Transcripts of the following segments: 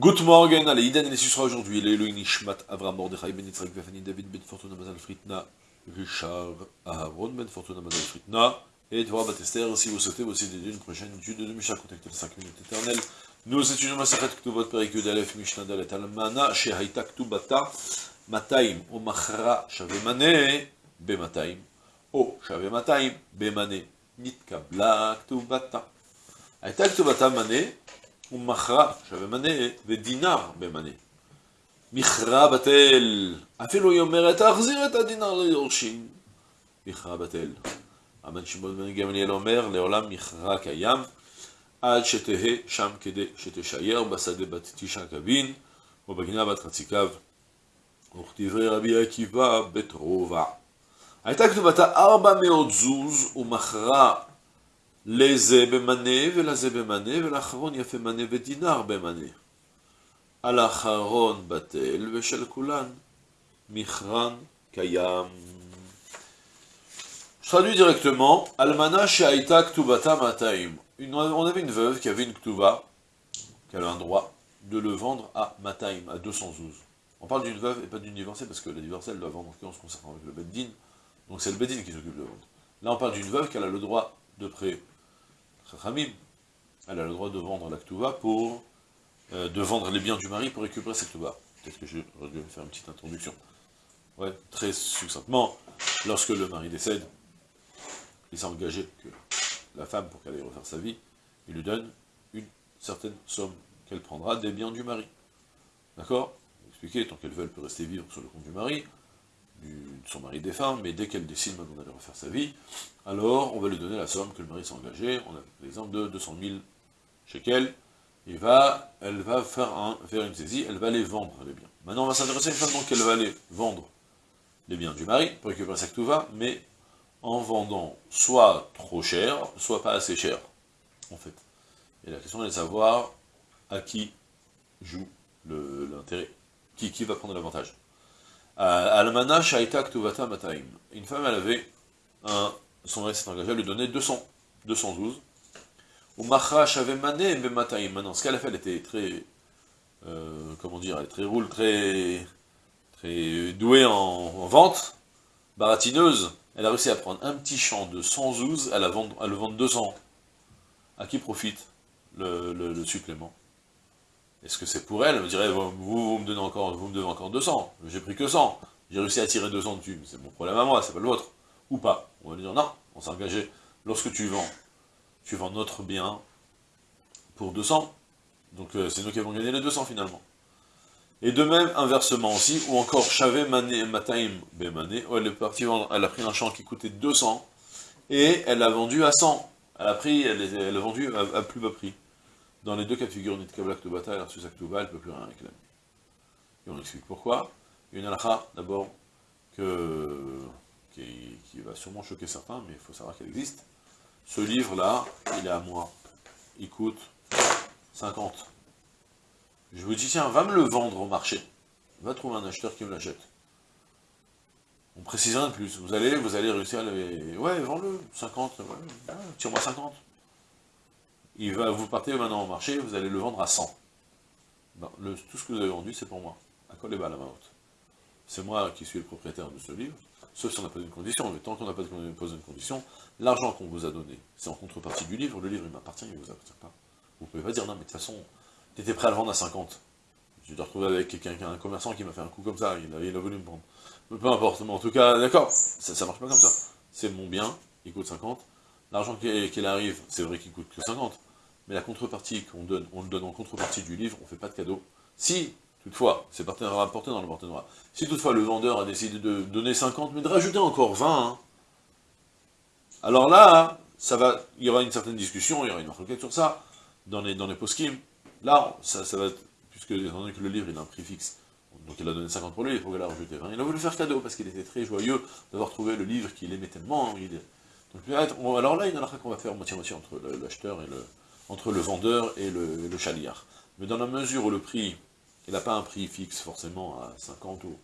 Good morning, allez, Iden et les sera aujourd'hui, Elohim Nishmat, Avram Mordechai, Ben Yitzhak, Befani, David, Ben Fortuna, ben Mazal Fritna, Richard, Aaron, Ben Fortuna, ben Mazal Fritna, et Torah Batester, ben si vous souhaitez, voici des d'une prochaine étude de Misha, contactez les 5 minutes éternelles. Nous étudions Masachet Ktuvot Perikud Aleph Mishnah Dalet Almana, Shehaita Ktubata, Mataim, Omachra, Shavemane, Bemataim, O Shavemataim, Bemane, Nitkabla Ktubata. Aita Ktubata Mane, מנה, ומכרה, שווה מנה, ודינר במנה. מכרה בטל, אפילו היא אומרת, תחזיר את הדינר ליורשים. מכרה בטל. רבן שמעון בן גמליאל אומר, לעולם מכרה קיים, עד שתהא שם כדי שתשייר בשדה בת תשע קבין, ובגינה בת חצי קו. וכתברי רבי עקיבא בית רובע. הייתה כתובתה ארבע מאות זוז, ומכרה les bemané, vela zebemane, vela charon yafemane bemane. Kulan, kayam. Je traduis directement, Almana Shaita Ktubata Mataim. on avait une veuve qui avait une Ktuba, qui avait un droit de le vendre à Mataim, à 212. On parle d'une veuve et pas d'une divorcée, parce que la divorcée, elle doit vendre en se concerne avec le Beddin, donc c'est le Beddin qui s'occupe de vendre. Là, on parle d'une veuve qui a le droit de prêt Chachamim, elle a le droit de vendre la pour, euh, de vendre les biens du mari pour récupérer sa Ktuba. Peut-être que je vais faire une petite introduction. Ouais, très succinctement, lorsque le mari décède, il s'est engagé que la femme, pour qu'elle aille refaire sa vie, il lui donne une certaine somme qu'elle prendra des biens du mari. D'accord? Expliquer, tant qu'elle veut, elle peut rester vivre sur le compte du mari, de son mari défunt, mais dès qu'elle décide maintenant d'aller refaire sa vie, alors on va lui donner la somme que le mari s'est engagé, on a l'exemple de 200 000 shekels, il va, elle va faire, un, faire une saisie, elle va les vendre, les biens. Maintenant, on va s'intéresser une fois qu'elle va aller vendre les biens du mari, pour récupérer sa va, mais en vendant soit trop cher, soit pas assez cher, en fait. Et la question est de savoir à qui joue l'intérêt, qui va prendre l'avantage. Almana Shaita Ktuvata Mataim. Une femme, elle avait un, son mari s'est engagé à lui donner 200, 212. Ou Machra Shavemane Bemataim. Maintenant, ce qu'elle a fait, elle était très, euh, comment dire, elle est très roule, très, très douée en, vente, baratineuse. Elle a réussi à prendre un petit champ de 112, à, la à le vendre 200. À qui profite le supplément? Est-ce que c'est pour elle? Elle me dirait, vous, me donnez encore, vous me devez encore 200, j'ai pris que 100, j'ai réussi à tirer 200 dessus, c'est mon problème à moi, c'est pas le vôtre. Ou pas. On va lui dire, non, on s'est engagé. Lorsque tu vends, tu vends notre bien pour 200, donc euh, c'est nous qui avons gagné les 200 finalement. Et de même, inversement aussi, ou encore, Chavé Mané Mataim Bemane, elle est partie vendre, elle a pris un champ qui coûtait 200, et elle l'a vendu à 100. Elle a pris, elle, a vendu à plus bas prix. Dans les deux cas de figure, Nitkabla Ktubata, elle a reçu sa Ktuba, elle ne peut plus rien réclamer. Et on explique pourquoi. Une halakha, d'abord, que, qui, va sûrement choquer certains, mais il faut savoir qu'elle existe. Ce livre-là, il est à moi. Il coûte 50. Je vous dis, tiens, va me le vendre au marché. Va trouver un acheteur qui me l'achète. On précise rien de plus. Vous allez, vous allez réussir à le... Ouais, vends-le, 50, ouais, tire-moi 50 il va, vous partez maintenant au marché, vous allez le vendre à 100. tout ce que vous avez vendu, c'est pour moi. À quoi les balles à C'est moi qui suis le propriétaire de ce livre, sauf si on n'a pas une condition, mais tant qu'on n'a pas posé une condition, l'argent qu'on vous a donné, c'est en contrepartie du livre, le livre il m'appartient, il ne vous appartient pas. Vous ne pouvez pas dire, non mais de toute façon, tu étais prêt à le vendre à 50. Je te retrouver avec quelqu'un, un commerçant qui m'a fait un coup comme ça, il a, voulu me prendre. Peu importe, mais en tout cas, d'accord, ça, ne marche pas comme ça. C'est mon bien, il coûte 50, l'argent qu'il arrive, c'est vrai qu'il coûte que 50, mais la contrepartie qu'on donne, on le donne en contrepartie du livre, on ne fait pas de cadeau. Si, toutefois, c'est rapporté dans le partenariat, si toutefois le vendeur a décidé de donner 50, mais de rajouter encore 20, hein, alors là, ça va, il y aura une certaine discussion, il y aura une requête sur ça, dans les, dans les post Là, ça, va, puisque étant donné que le livre il a un prix fixe, donc il a donné 50 pour lui, il faut qu'elle a rajouté 20. Il a voulu faire cadeau parce qu'il était très joyeux d'avoir trouvé le livre qu'il aimait tellement. donc, alors là, il y en a qu'on va faire moitié-moitié entre l'acheteur et le, entre le vendeur et le, le chaliard. Mais dans la mesure où le prix, il n'a pas un prix fixe forcément à 50 ou...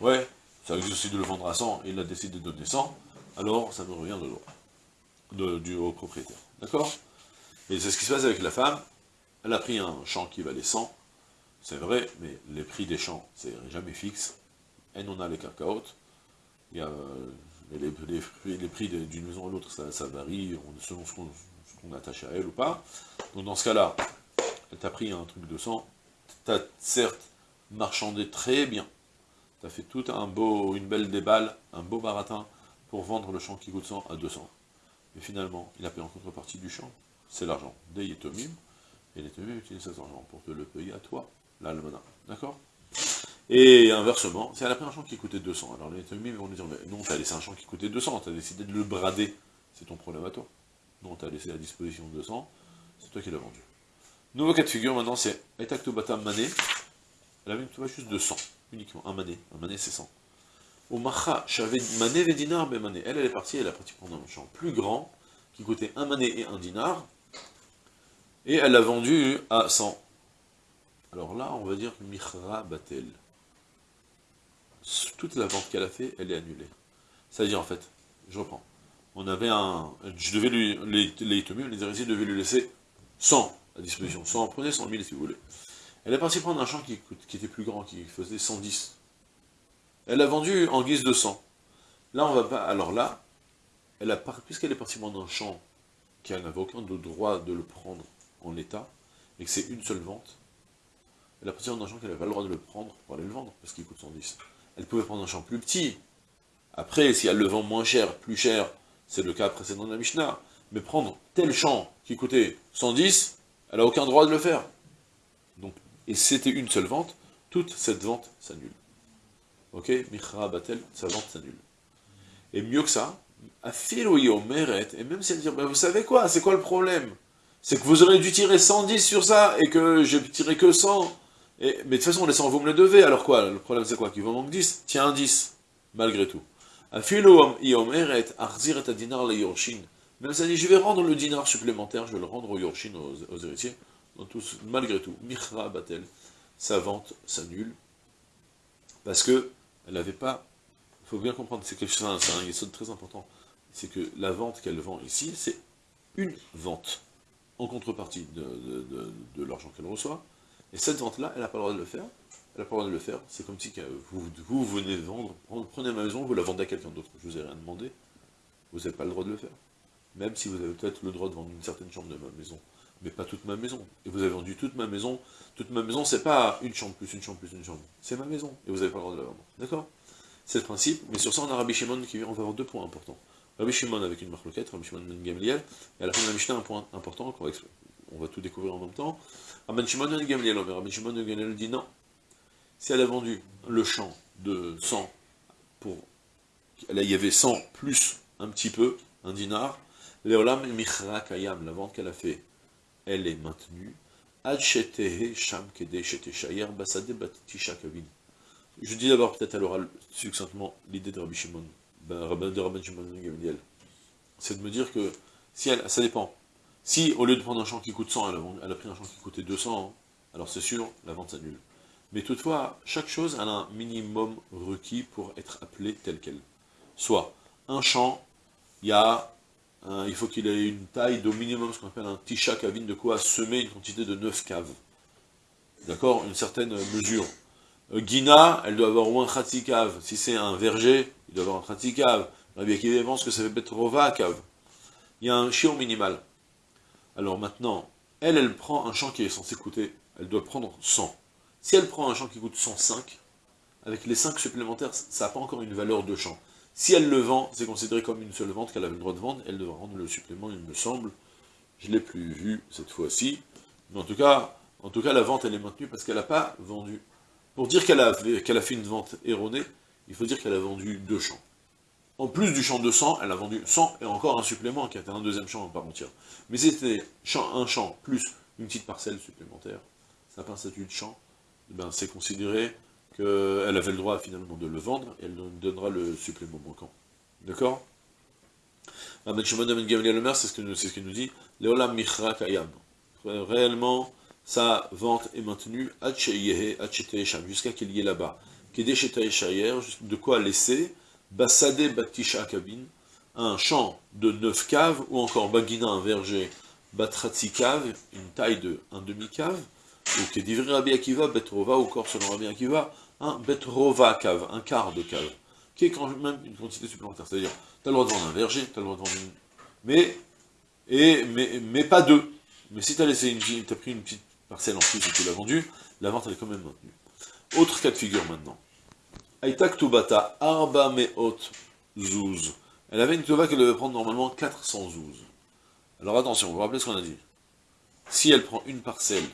Ouais, ça existe aussi de le vendre à 100, et il a décidé de donner 100, alors ça me revient de droit, de, du au propriétaire. D'accord? Et c'est ce qui se passe avec la femme, elle a pris un champ qui valait 100, c'est vrai, mais les prix des champs, c'est jamais fixe. Et on a les cacaotes, il a les, prix d'une maison à l'autre, ça, varie selon ce qu'on attache à elle ou pas. Donc dans ce cas-là, elle t'a pris un truc de 100, t'as certes marchandé très bien, t'as fait tout un beau, une belle déballe, un beau baratin, pour vendre le champ qui coûte 100 à 200. Mais finalement, il a payé en contrepartie du champ, c'est l'argent des Yetomim, et les Yetomim utilisent cet argent pour te le payer à toi, l'almana, d'accord? Et inversement, si elle a pris un champ qui coûtait 200, alors les Yetomim vont lui dire, mais non, t'as laissé un champ qui coûtait 200, t'as décidé de le brader, c'est ton problème à toi. Non, t'as laissé à disposition 200, c'est toi qui l'as vendu. Nouveau cas de figure maintenant, c'est Etakto Mané, elle avait une juste de 100, uniquement, un mané, un mané c'est 100. Au Macha, j'avais mané mais mané. Elle, elle est partie, elle a parti prendre un champ plus grand, qui coûtait un mané et un dinar, et elle l'a vendu à 100. Alors là, on va dire Michra Batel. Toute la vente qu'elle a fait, elle est annulée. C'est-à-dire, en fait, je reprends. On avait un... Je devais lui... Les, les les héritiers devaient lui laisser 100 à disposition. 100, prenez 100 000 si vous voulez. Elle est partie prendre un champ qui, qui était plus grand, qui faisait 110. Elle l'a vendu en guise de 100. Là, on va pas... Alors là, elle a puisqu'elle est partie prendre un champ qui n'avait aucun droit de le prendre en l'état, et que c'est une seule vente, elle a parti prendre un champ qu'elle n'avait pas le droit de le prendre pour aller le vendre, parce qu'il coûte 110. Elle pouvait prendre un champ plus petit. Après, si elle le vend moins cher, plus cher, c'est le cas précédent de la Mishnah. Mais prendre tel champ qui coûtait 110, elle n'a aucun droit de le faire. Donc, et c'était une seule vente, toute cette vente s'annule. Ok? Michra Batel, sa vente s'annule. Et mieux que ça, Meret, et même si elle dit, ben vous savez quoi, c'est quoi le problème? C'est que vous aurez dû tirer 110 sur ça, et que j'ai tiré que 100. Et, mais de toute façon, les 100, vous me le devez, alors quoi? Le problème c'est quoi? Qu'il vous manque 10 Tiens, un 10, malgré tout. Même ça dit, je vais rendre le dinar supplémentaire, je vais le rendre aux Yorshin, aux, héritiers, malgré tout. Michra Batel, sa vente s'annule, parce que elle n'avait pas... Il faut bien comprendre, c'est quelque chose, c'est très important, c'est que la vente qu'elle vend ici, c'est une vente, en contrepartie de, l'argent qu'elle reçoit, et cette vente-là, elle n'a pas le droit de le faire, elle n'a pas le droit de le faire, c'est comme si vous, vous venez vendre, prenez ma maison, vous la vendez à quelqu'un d'autre, je vous ai rien demandé, vous n'avez pas le droit de le faire. Même si vous avez peut-être le droit de vendre une certaine chambre de ma maison, mais pas toute ma maison. Et vous avez vendu toute ma maison. Toute ma maison, c'est pas une chambre plus une chambre plus une chambre. C'est ma maison. Et vous n'avez pas le droit de la vendre. D'accord? C'est le principe. Mais sur ça, on a Rabbi Shimon qui on va avoir deux points importants. Rabbi Shimon avec une marque loquette, Rabbi Shimon ben Gamliel, et à la fin de la Mishnah, un point important qu'on va, on va tout découvrir en même temps. Rabbi Shimon ben Gamliel, Rabbi Shimon ben Gamliel dit non. Si elle a vendu le champ de 100 pour... Là, il y avait 100 plus un petit peu, un dinar, Leolam Michra Kayam, la vente qu'elle a fait elle est maintenue. Je dis d'abord peut-être à l'oral succinctement l'idée de Rabbi Shimon, ben, de Rabbi Shimon Gamliel. C'est de me dire que, si elle, ça dépend. Si au lieu de prendre un champ qui coûte 100, elle a, pris un champ qui coûtait 200, alors c'est sûr, la vente s'annule. Mais toutefois, chaque chose a un minimum requis pour être appelée telle qu'elle. Soit, un champ, il y a il faut qu'il ait une taille d'au minimum, ce qu'on appelle un tisha kavin, de quoi semer une quantité de 9 caves. D'accord? Une certaine mesure. Euh, Guina, elle doit avoir au moins un cave. Si c'est un verger, il doit avoir un cave. Rabbi Akiva pense que ça fait Petrova cave. Il y a un chiot minimal. Alors maintenant, elle, elle prend un champ qui est censé coûter, elle doit prendre 100. Si elle prend un champ qui coûte 105, avec les 5 supplémentaires, ça n'a pas encore une valeur de champ. Si elle le vend, c'est considéré comme une seule vente qu'elle avait le droit de vendre, elle devra rendre le supplément, il me semble. Je ne l'ai plus vu cette fois-ci. Mais en tout cas, en tout cas, la vente, elle est maintenue parce qu'elle n'a pas vendu. Pour dire qu'elle a, fait une vente erronée, il faut dire qu'elle a vendu deux champs. En plus du champ de 100, elle a vendu 100 et encore un supplément qui était un deuxième champ en part entière. Mais c'était un champ plus une petite parcelle supplémentaire, ça n'a pas un statut de champ, ben c'est considéré qu'elle avait le droit finalement de le vendre, et elle donnera le supplément manquant. D'accord? Ahmed Shimon Ben Gamliel le c'est ce qu'il ce nous dit. Réellement, sa vente est maintenue, jusqu'à qu'il y ait là-bas. De quoi laisser, Basade Kabin, un champ de 9 caves, ou encore Bagina, un verger, une taille de un demi-cave, est divré Rabbi Akiva, Betrova, ou corps selon Rabbi Akiva, un Betrova cave, un quart de cave, qui est quand même une quantité supplémentaire. C'est-à-dire, tu as le droit de vendre un verger, tu as le droit de vendre une... Mais, et, mais, mais pas deux. Mais si tu as laissé une as pris une petite parcelle en plus et tu l'as vendue, la vente elle est quand même maintenue. Autre cas de figure maintenant. Aïtak Tubata, Arba Meot Zouz. Elle avait une tuba qu'elle devait prendre normalement 400 zouz. Alors attention, vous vous rappelez ce qu'on a dit? Si elle prend une parcelle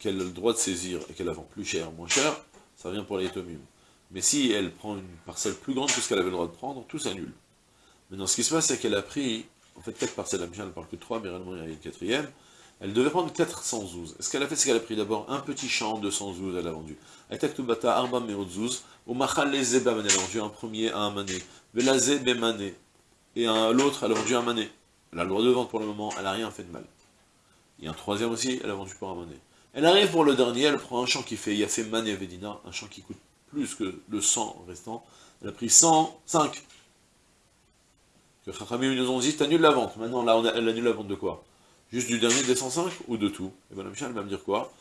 qu'elle a le droit de saisir et qu'elle la vend plus cher, moins cher, ça revient pour les tomim. Mais si elle prend une parcelle plus grande que ce qu'elle avait le droit de prendre, tout s'annule. Maintenant, ce qui se passe, c'est qu'elle a pris, en fait, 4 parcelles, la Mishnah ne parle que de 3, mais réellement il y a une quatrième, elle devait prendre 400 zouz. Est-ce qu'elle a fait C'est qu'elle a pris d'abord? Un petit champ de 100 zouz, elle a vendu. Arba elle a vendu un premier à un mané, velazé bemané, et l'autre, elle a vendu un mané. Elle a le droit de vendre pour le moment, elle n'a rien fait de mal. Il y a un troisième aussi, elle a vendu pour un mané. Elle arrive pour le dernier, elle prend un champ qui fait fait Mané Vedina, un champ qui coûte plus que le 100 restant. Elle a pris 105. Que Chachamim nous ont dit, t'annules la vente. Maintenant, là, elle annule la vente de quoi? Juste du dernier des 105 ou de tout? Et bien la Michel va me dire quoi?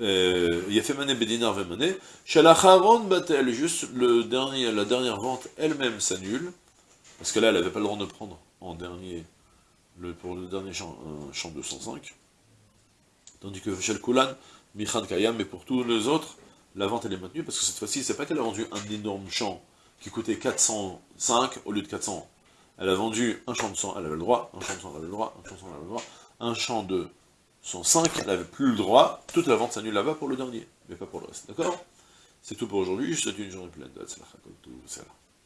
Euh, fait Mané Vemané. Shalacharon Batel, juste le dernier, la dernière vente elle-même s'annule. Parce que là, elle n'avait pas le droit de prendre en dernier, le, pour le dernier champ, un champ de 105. Tandis que Shel Kulan, Michan Kayam, mais pour tous les autres, la vente elle est maintenue, parce que cette fois-ci, c'est pas qu'elle a vendu un énorme champ qui coûtait 405 au lieu de 400. Elle a vendu un champ de 100, elle avait le droit, un champ de 100, elle avait le droit, un champ de 100, elle avait le droit, un champ de 105, elle n'avait plus le droit, toute la vente s'annule là-bas pour le dernier, mais pas pour le reste, d'accord? C'est tout pour aujourd'hui, je souhaite une journée pleine de